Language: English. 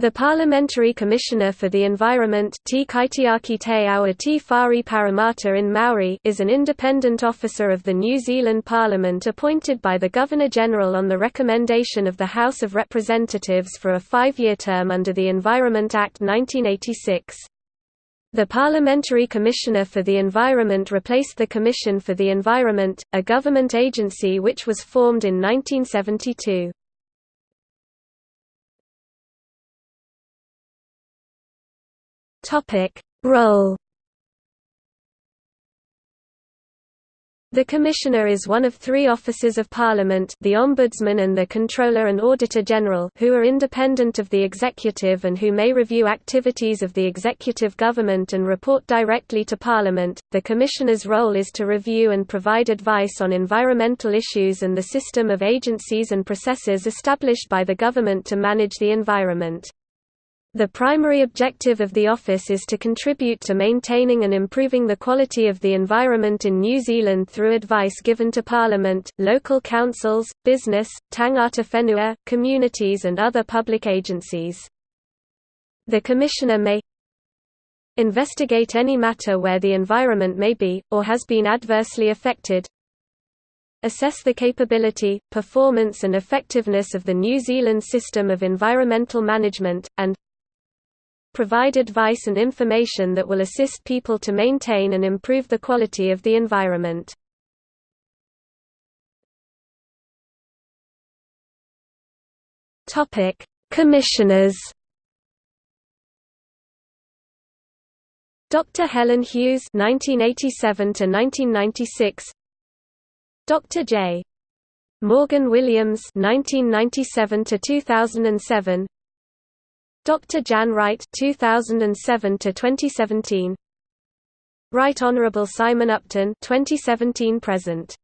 The Parliamentary Commissioner for the Environment Te Kaitiaki Taiao a Te Whare Pāremata in Māori, is an independent officer of the New Zealand Parliament appointed by the Governor-General on the recommendation of the House of Representatives for a five-year term under the Environment Act 1986. The Parliamentary Commissioner for the Environment replaced the Commission for the Environment, a government agency which was formed in 1972. Topic: Role The Commissioner is one of three officers of Parliament the Ombudsman and the Controller and Auditor General who are independent of the Executive and who may review activities of the executive government and report directly to Parliament. The Commissioner's role is to review and provide advice on environmental issues and the system of agencies and processes established by the government to manage the environment. The primary objective of the office is to contribute to maintaining and improving the quality of the environment in New Zealand through advice given to Parliament, local councils, business, tangata whenua, communities and other public agencies. The Commissioner may investigate any matter where the environment may be, or has been adversely affected, assess the capability, performance and effectiveness of the New Zealand system of environmental management, and provide advice and information that will assist people to maintain and improve the quality of the environment. Commissioners. Dr. Helen Hughes (1987–1996), Dr. J. Morgan Williams (1997–2007), Dr. Jan Wright 2007 to 2017 Right Honorable Simon Upton 2017 present